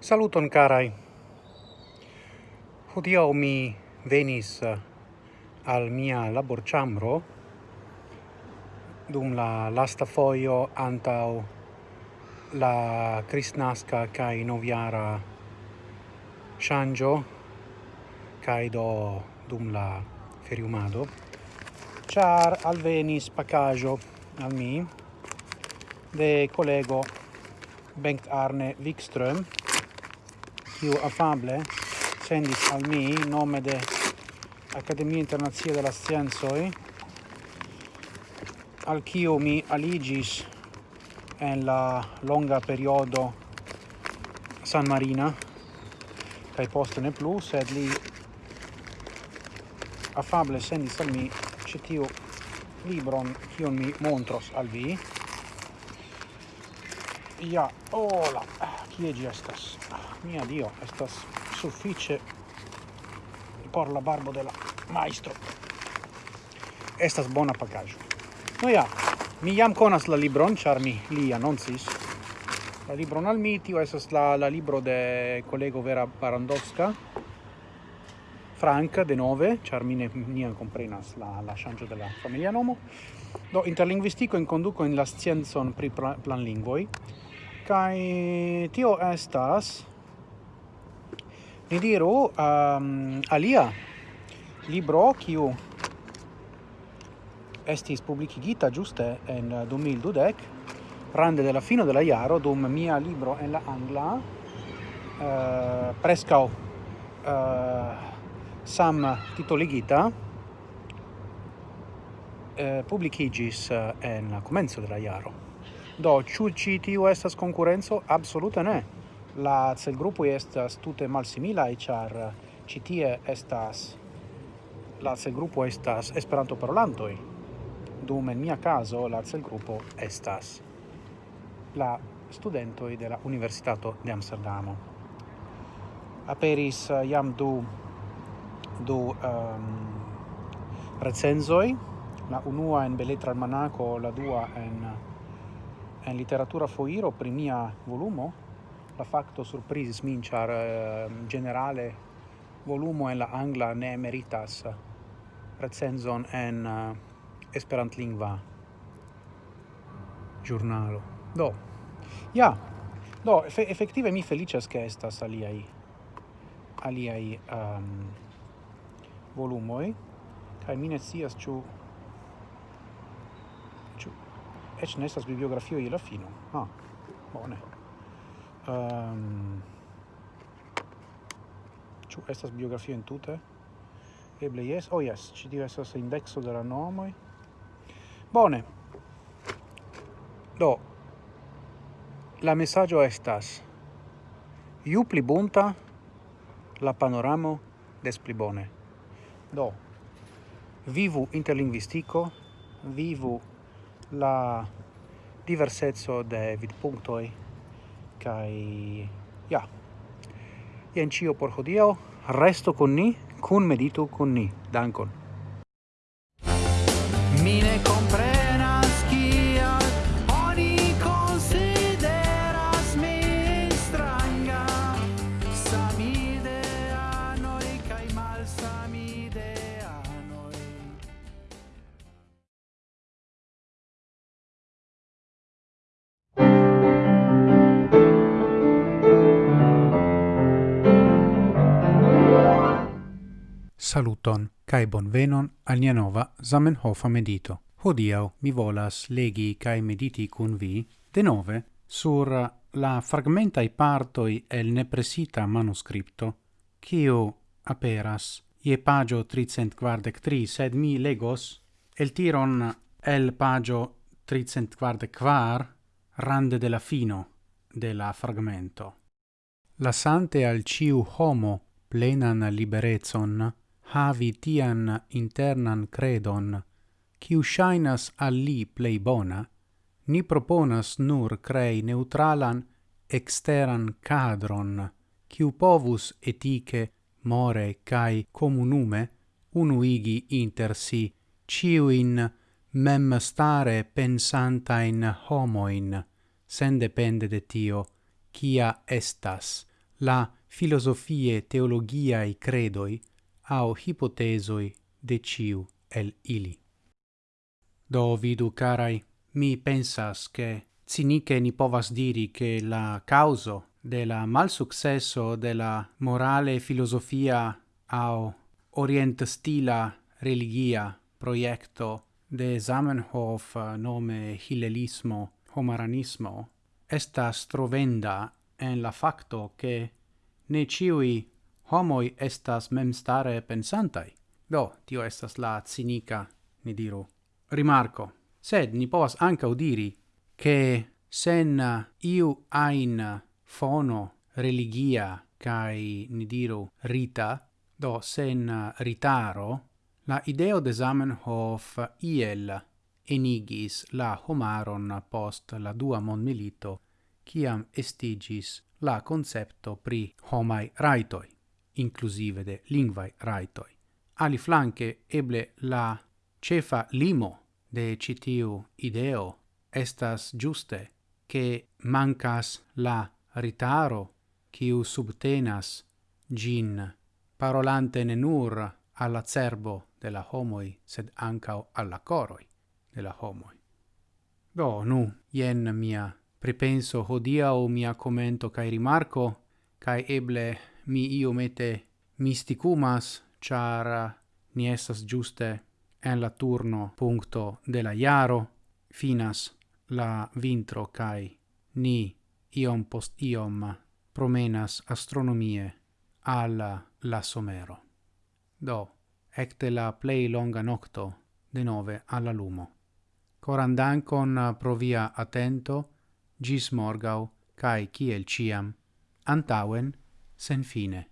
Saluton carai. Hodio mi venis eh, al mia laborchambro dum la lasta foio antau la Kristnaska kai Noviara Shangio kai do dum la feriumado, char alvenis pacajo al mi de collego Bengt Arne Wikström, kiu afable sendis al mi nome de Academia Internazia della Scienzoi al kiu mi aligis en la longa periodo San Marina, kai poste ne plus sed li afable sendis al mi ĉi tiu libron kiun mi montros al vi. Ja hola kie ĝi estas? Mia dio estas sufiĉe por la barbo de la maestro estas bona pakaĵo no ja mi jam konas la libron ĉar mi li anoncis la libron al mi. Tio estas la, la libro de kolego Vera Barandowska. Frank de nove mi ne nian comprenas la la ŝanĝo de la familia nomo. Do interlinguistico in conduco in la scienzon pri planlingvoj kai tio estas ni diru um, alia libro kiu estis publicigita giuste en eh, 2012 rande della fino della Iaro dum mia libro en la angla eh, prescau eh, sam titoligita eh, publicigis eh, en la comenzo della iaro. Do, ĉu ci tiu estas konkurenco? Absolute ne. La celgrupoj estas tute malsimilaj, char ci eh, tie estas la celgrupo estas esperanto parolantoi. Dum en mia caso la celgrupo estas la studentoi de la Universitato de Amsterdamo. Aperis eh, jam du du um, recenzoi, la unua en beletra almanaco, la dua en, en literatura foiro, primia volumo, la facto surprisis min, char uh, generale volumo en la angla ne meritas recenzon en uh, esperantlingva giornalo. Do, ja, do, efe, effettive mi felicias che estas aliai, aliai um, ehm, volumoi kai mine sias chu chu ech nestas bibliografio la fino. Ah bone. Ehm, um, ĉu estas biografio entute eble yes oh yes ci dio estas indexo de la nomoi. Bone. Do la messaggio estas iu pli bunta la panoramo des pli bone. Do, vivu interlinguistico, vivu la diversezzo de vidpunctoi, kai ja. Ien cio por hodio, resto con ni, cun meditu con ni. Dankon. Mine Saluton, cae bonvenon al nia nova Zamenhofa medito. Hodiau mi volas legi cae mediti cun vi, de nove, sur la fragmentai partoi el nepresita manuscripto, cio aperas ie pagio tricent quardec tri, sed mi legos el tiron el pagio tricent quardec quar, rande de la fino de la fragmento. Lasante al ciu homo plenan liberezon, havi tian internan credon, quiu shainas al li plei bona, ni proponas nur crei neutralan exteran cadron, quiu povus etike, more cae comunume unuigi inter si ciuin mem stare pensantain homoin, sen depende de tio, kia estas la filosofie teologiae credoi au hipotesoi de ciu el ili. Do vidu, carai, mi pensas che cinike ni povas diri che la causo de la malsuccesso de la morale filosofia au orient stila religia proiecto de Zamenhof nome hilelismo homaranismo estas trovenda en la facto che ne ciui homoi estas memstare pensantai. Do, tio estas la cinica, ni diru, rimarco. Sed ni povas anca udiri che sen iu ain fono religia kai ni diru, rita, do sen ritaro, la ideo de Zamenhof iel enigis la homaron post la dua monmilito, ciam estigis la concepto pri homai raitoi inclusive de lingvai raitoi. Ali flanque eble la cefa limo de citiu ideo estas giuste che mancas la ritaro quiu subtenas gin parolante ne nur alla cerbo de la homoi sed ancao alla coroi de la homoi. Do, nu, jen mia pripenso hodiau mia commento cae rimarco, cae eble mi iomete misticumas, char eh, ni estas giuste en la turno puncto de la iaro, finas la vintro cae ni iom post iom promenas astronomie alla la somero. Do, ecte la plei longa nocto de nove alla lumo. Coran dankon eh, pro via attento, gis morgau, cae ciel ciam, antauen, sen fine.